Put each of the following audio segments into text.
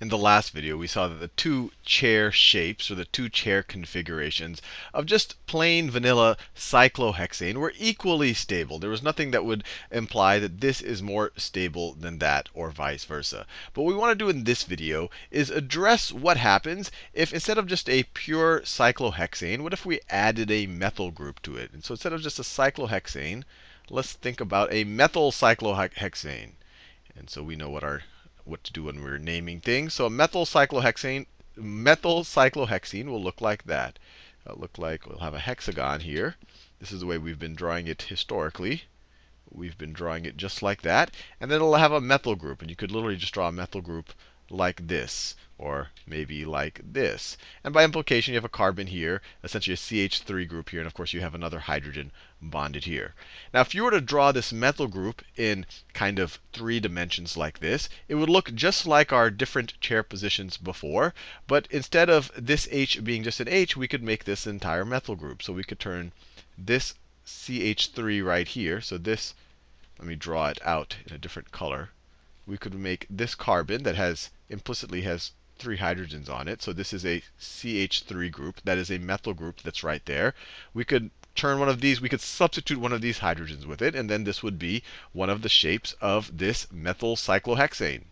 in the last video, we saw that the two chair shapes, or the two chair configurations of just plain vanilla cyclohexane were equally stable. There was nothing that would imply that this is more stable than that, or vice versa. But what we want to do in this video is address what happens if instead of just a pure cyclohexane, what if we added a methyl group to it? And so instead of just a cyclohexane, let's think about a methyl cyclohexane. And so we know what our what to do when we're naming things. So a methyl cyclohexane, methyl cyclohexane will look like that. It'll look like we'll have a hexagon here. This is the way we've been drawing it historically. We've been drawing it just like that. And then it'll have a methyl group. And you could literally just draw a methyl group like this, or maybe like this. And by implication, you have a carbon here, essentially a CH3 group here, and of course you have another hydrogen bonded here. Now, if you were to draw this methyl group in kind of three dimensions like this, it would look just like our different chair positions before. But instead of this H being just an H, we could make this entire methyl group. So we could turn this CH3 right here. So this, let me draw it out in a different color we could make this carbon that has implicitly has three hydrogens on it. So this is a CH3 group. That is a methyl group that's right there. We could turn one of these, we could substitute one of these hydrogens with it, and then this would be one of the shapes of this methyl cyclohexane.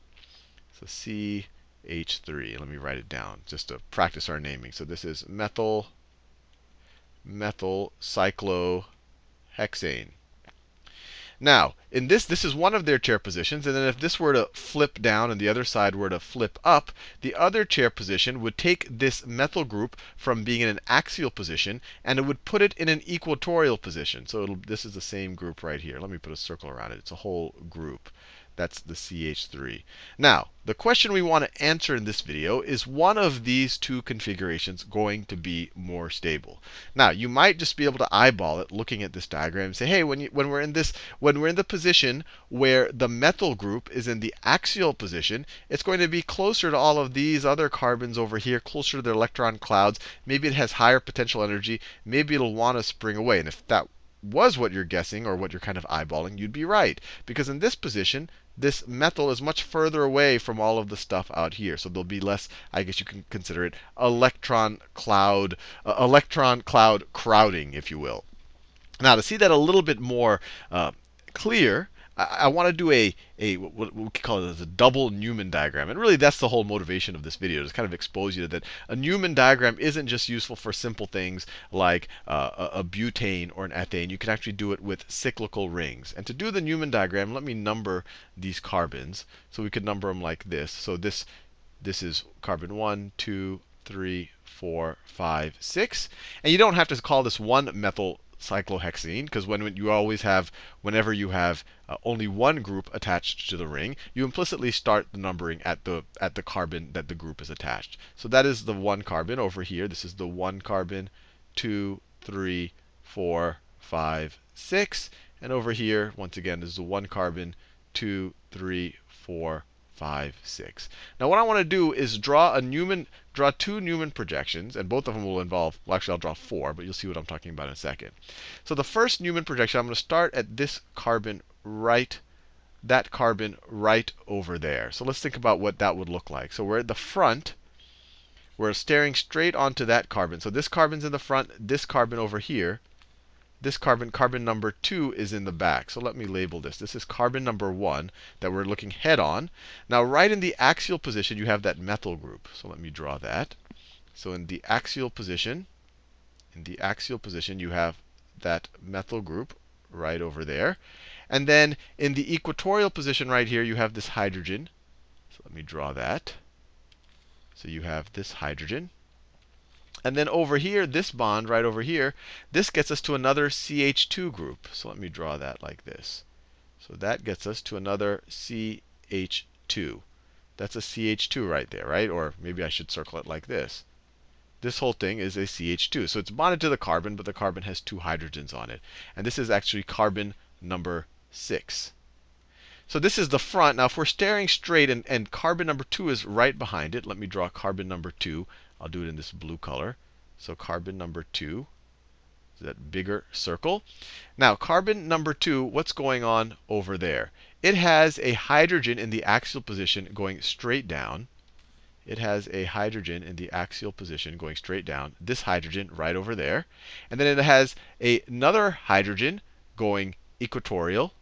So CH3. Let me write it down just to practice our naming. So this is methyl methyl cyclohexane. Now, in this, this is one of their chair positions. And then if this were to flip down and the other side were to flip up, the other chair position would take this methyl group from being in an axial position, and it would put it in an equatorial position. So this is the same group right here. Let me put a circle around it. It's a whole group. That's the CH3. Now, the question we want to answer in this video is one of these two configurations going to be more stable? Now, you might just be able to eyeball it looking at this diagram and say, hey, when, you, when we're in this, when we're in the position where the methyl group is in the axial position, it's going to be closer to all of these other carbons over here, closer to their electron clouds. Maybe it has higher potential energy. Maybe it'll want to spring away. And if that was what you're guessing or what you're kind of eyeballing, you'd be right. Because in this position, this methyl is much further away from all of the stuff out here. So there'll be less, I guess you can consider it electron cloud, uh, electron cloud crowding, if you will. Now, to see that a little bit more uh, clear, I, I want to do a, a what we call it a double Newman diagram. And really, that's the whole motivation of this video, to kind of expose you to that a Newman diagram isn't just useful for simple things like uh, a, a butane or an ethane. You can actually do it with cyclical rings. And to do the Newman diagram, let me number these carbons. So we could number them like this. So this, this is carbon 1, 2, 3, 4, 5, 6. And you don't have to call this one methyl cyclohexane, because when you always have, whenever you have uh, only one group attached to the ring, you implicitly start the numbering at the at the carbon that the group is attached. So that is the one carbon over here. This is the one carbon, two, three, four, five, six. And over here, once again, this is the one carbon, two, three, four, 5, 6. Now what I want to do is draw a Newman, draw two Newman projections, and both of them will involve, well actually I'll draw four, but you'll see what I'm talking about in a second. So the first Newman projection, I'm going to start at this carbon right, that carbon right over there. So let's think about what that would look like. So we're at the front. We're staring straight onto that carbon. So this carbon's in the front, this carbon over here this carbon, carbon number 2, is in the back. So let me label this. This is carbon number 1 that we're looking head on. Now, right in the axial position, you have that methyl group. So let me draw that. So in the axial position, in the axial position, you have that methyl group right over there. And then in the equatorial position right here, you have this hydrogen. So let me draw that. So you have this hydrogen. And then over here, this bond right over here, this gets us to another CH2 group. So let me draw that like this. So that gets us to another CH2. That's a CH2 right there, right? Or maybe I should circle it like this. This whole thing is a CH2. So it's bonded to the carbon, but the carbon has two hydrogens on it. And this is actually carbon number 6. So this is the front. Now, if we're staring straight and, and carbon number 2 is right behind it, let me draw carbon number 2. I'll do it in this blue color. So carbon number 2 is that bigger circle. Now, carbon number 2, what's going on over there? It has a hydrogen in the axial position going straight down. it has a hydrogen in the axial position going straight down. This hydrogen right over there. And then it has a, another hydrogen going equatorial.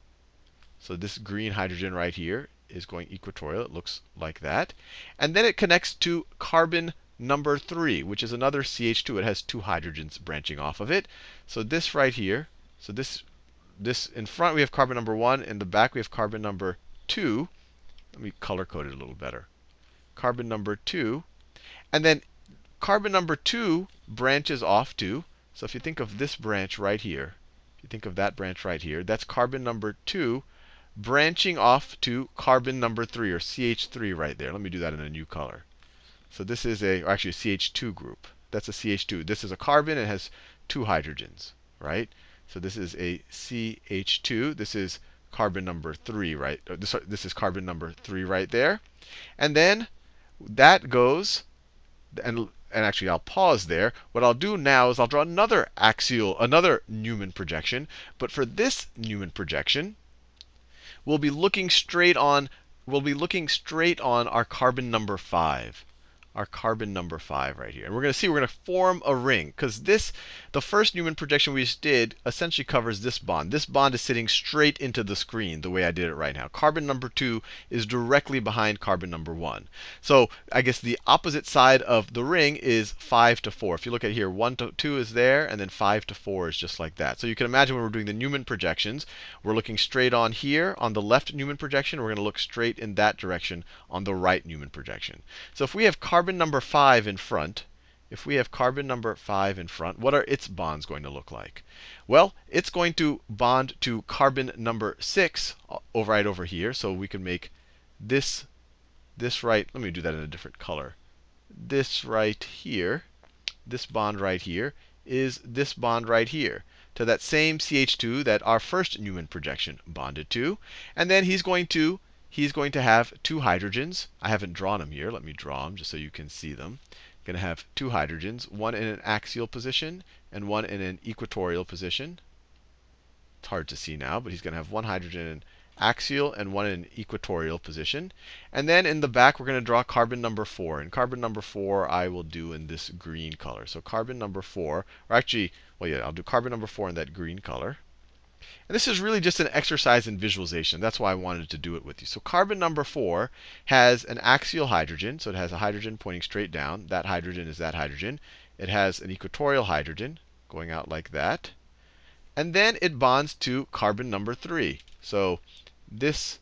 So this green hydrogen right here is going equatorial. It looks like that. And then it connects to carbon number 3, which is another CH2. It has two hydrogens branching off of it. So this right here, so this this in front we have carbon number 1, in the back we have carbon number 2. Let me color code it a little better. Carbon number 2. And then carbon number 2 branches off to, so if you think of this branch right here, if you think of that branch right here, that's carbon number 2 branching off to carbon number 3, or CH3 right there. Let me do that in a new color. So this is a, actually a CH2 group. That's a CH2. This is a carbon. It has two hydrogens, right? So this is a CH2. This is carbon number 3, right? Uh, this, this is carbon number 3 right there. And then that goes, and, and actually I'll pause there. What I'll do now is I'll draw another axial, another Newman projection. But for this Newman projection, we'll be looking straight on, we'll be looking straight on our carbon number 5 our carbon number 5 right here. And we're going to see we're going to form a ring. Because this, the first Newman projection we just did, essentially covers this bond. This bond is sitting straight into the screen the way I did it right now. Carbon number 2 is directly behind carbon number 1. So I guess the opposite side of the ring is 5 to 4. If you look at here, 1 to 2 is there, and then 5 to 4 is just like that. So you can imagine when we're doing the Newman projections, we're looking straight on here on the left Newman projection. We're going to look straight in that direction on the right Newman projection. So if we have carbon carbon number 5 in front, if we have carbon number 5 in front, what are its bonds going to look like? Well, it's going to bond to carbon number 6 uh, over right over here. So we can make this, this right, let me do that in a different color. This right here, this bond right here, is this bond right here to that same CH2 that our first Newman projection bonded to. And then he's going to he's going to have two hydrogens. I haven't drawn them here. Let me draw them just so you can see them. Going to have two hydrogens, one in an axial position and one in an equatorial position. It's hard to see now, but he's going to have one hydrogen in axial and one in equatorial position. And then in the back, we're going to draw carbon number 4. And carbon number 4 I will do in this green color. So carbon number 4, or actually, well, yeah, I'll do carbon number 4 in that green color. And this is really just an exercise in visualization. That's why I wanted to do it with you. So carbon number 4 has an axial hydrogen. So it has a hydrogen pointing straight down. That hydrogen is that hydrogen. It has an equatorial hydrogen going out like that. And then it bonds to carbon number 3. So this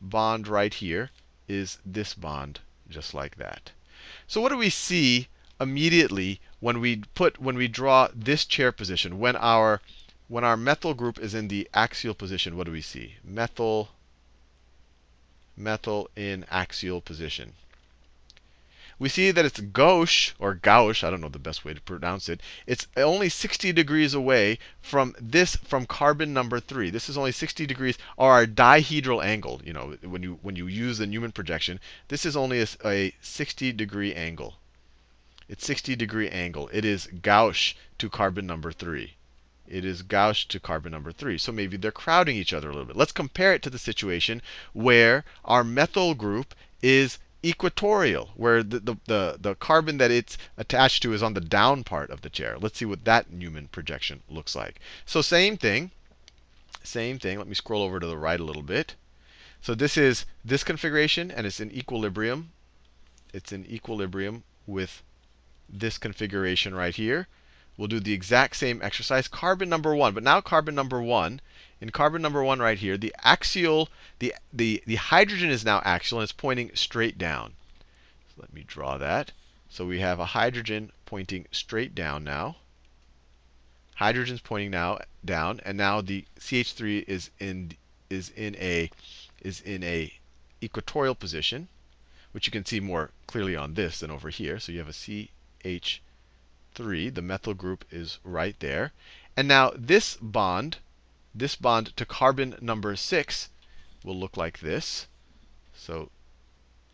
bond right here is this bond just like that. So what do we see immediately when we put when we draw this chair position when our when our methyl group is in the axial position, what do we see? Methyl, methyl in axial position. We see that it's gauche, or gauche, I don't know the best way to pronounce it. It's only 60 degrees away from this, from carbon number 3. This is only 60 degrees, or our dihedral angle. You know, when you, when you use the Newman projection, this is only a, a 60 degree angle. It's 60 degree angle. It is gauche to carbon number 3 it is gauche to carbon number 3. So maybe they're crowding each other a little bit. Let's compare it to the situation where our methyl group is equatorial, where the, the, the, the, carbon that it's attached to is on the down part of the chair. Let's see what that Newman projection looks like. So same thing. Same thing. Let me scroll over to the right a little bit. So this is this configuration, and it's in equilibrium. It's in equilibrium with this configuration right here. We'll do the exact same exercise. Carbon number 1, but now carbon number 1. In carbon number 1 right here, the axial, the, the, the hydrogen is now axial, and it's pointing straight down. So let me draw that. So we have a hydrogen pointing straight down now. Hydrogen's pointing now down, and now the CH3 is in is in a is in a equatorial position, which you can see more clearly on this than over here. So you have a CH 3, the methyl group is right there. And now this bond, this bond to carbon number 6 will look like this. So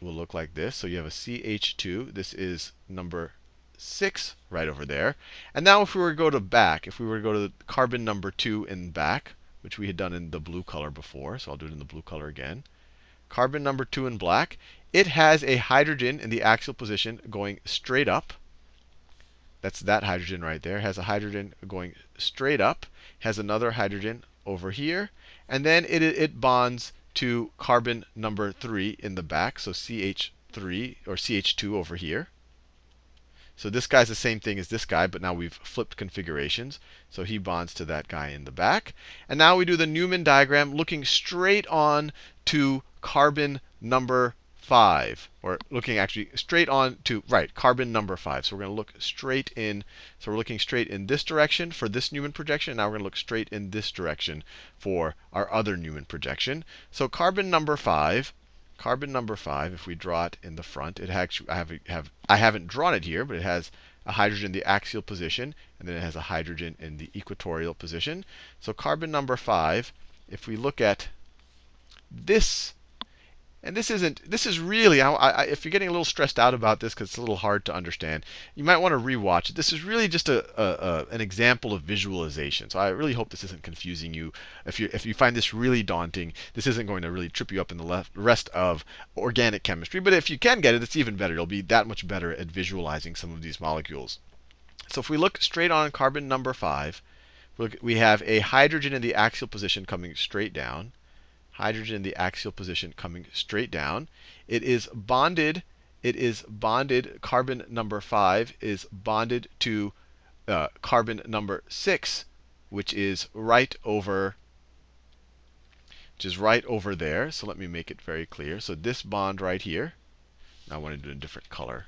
will look like this. So you have a CH2. This is number 6 right over there. And now if we were to go to back, if we were to go to carbon number 2 in back, which we had done in the blue color before, so I'll do it in the blue color again. Carbon number 2 in black, it has a hydrogen in the axial position going straight up. That's that hydrogen right there. Has a hydrogen going straight up. Has another hydrogen over here. And then it, it bonds to carbon number 3 in the back. So CH3 or CH2 over here. So this guy's the same thing as this guy, but now we've flipped configurations. So he bonds to that guy in the back. And now we do the Newman diagram looking straight on to carbon number 5. Or looking actually straight on to, right, carbon number 5. So we're going to look straight in. So we're looking straight in this direction for this Newman projection. Now we're going to look straight in this direction for our other Newman projection. So carbon number 5 carbon number 5, if we draw it in the front, it actually, I, have, have, I haven't drawn it here, but it has a hydrogen in the axial position, and then it has a hydrogen in the equatorial position. So carbon number 5, if we look at this and this isn't, this is really, I, I, if you're getting a little stressed out about this because it's a little hard to understand, you might want to rewatch it. This is really just a, a, a, an example of visualization. So I really hope this isn't confusing you. If you, if you find this really daunting, this isn't going to really trip you up in the left, rest of organic chemistry. But if you can get it, it's even better. You'll be that much better at visualizing some of these molecules. So if we look straight on carbon number 5, we have a hydrogen in the axial position coming straight down hydrogen in the axial position coming straight down. It is bonded, it is bonded, carbon number 5 is bonded to uh, carbon number 6, which is right over which is right over there. So let me make it very clear. So this bond right here, I want to do a different color.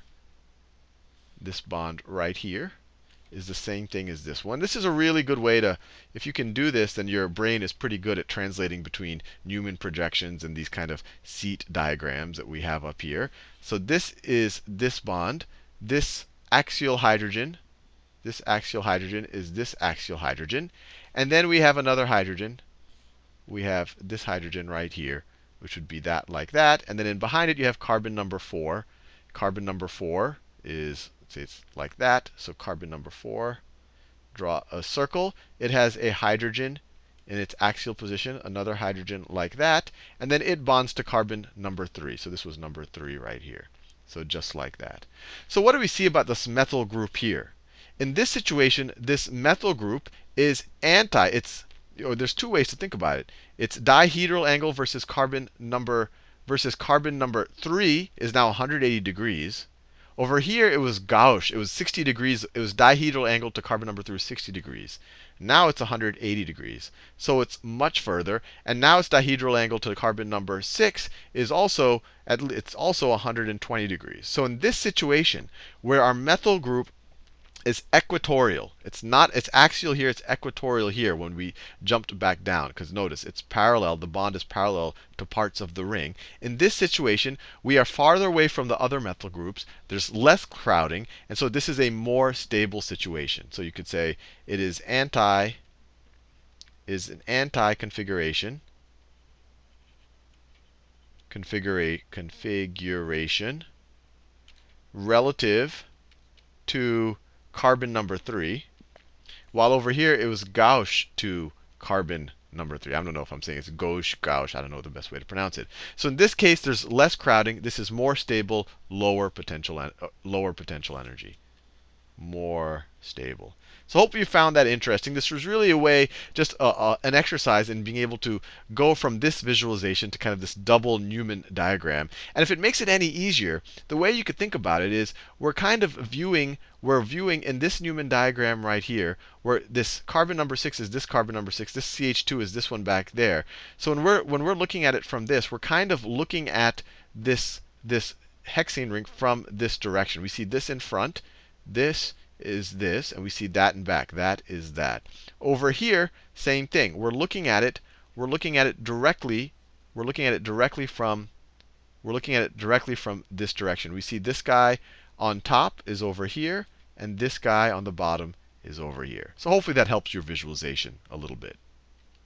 This bond right here is the same thing as this one. This is a really good way to, if you can do this, then your brain is pretty good at translating between Newman projections and these kind of seat diagrams that we have up here. So this is this bond. This axial hydrogen, this axial hydrogen is this axial hydrogen. And then we have another hydrogen. We have this hydrogen right here, which would be that like that. And then in behind it, you have carbon number 4. Carbon number 4 is it's like that. So carbon number 4, draw a circle. It has a hydrogen in its axial position, another hydrogen like that, and then it bonds to carbon number 3. So this was number 3 right here. So just like that. So what do we see about this methyl group here? In this situation, this methyl group is anti. It's or there's two ways to think about it. Its dihedral angle versus carbon number versus carbon number 3 is now 180 degrees. Over here, it was gauche. It was 60 degrees. It was dihedral angle to carbon number 3 was 60 degrees. Now it's 180 degrees. So it's much further. And now its dihedral angle to carbon number 6 is also, at, it's also 120 degrees. So in this situation, where our methyl group is equatorial. It's not, it's axial here, it's equatorial here when we jumped back down. Because notice, it's parallel, the bond is parallel to parts of the ring. In this situation, we are farther away from the other methyl groups. There's less crowding. And so this is a more stable situation. So you could say it is anti, is an anti-configuration. Configura configuration relative to carbon number 3. While over here, it was gauche to carbon number 3. I don't know if I'm saying it's gauche, gauche. I don't know the best way to pronounce it. So in this case, there's less crowding. This is more stable, lower potential, uh, lower potential energy. More stable. So hopefully you found that interesting. This was really a way, just a, a, an exercise in being able to go from this visualization to kind of this double Newman diagram. And if it makes it any easier, the way you could think about it is we're kind of viewing, we're viewing in this Newman diagram right here, where this carbon number 6 is this carbon number 6, this CH2 is this one back there. So when we're, when we're looking at it from this, we're kind of looking at this, this hexane ring from this direction. We see this in front, this is this, and we see that and back. That is that. Over here, same thing. We're looking at it. We're looking at it directly. We're looking at it directly from. We're looking at it directly from this direction. We see this guy on top is over here, and this guy on the bottom is over here. So hopefully that helps your visualization a little bit.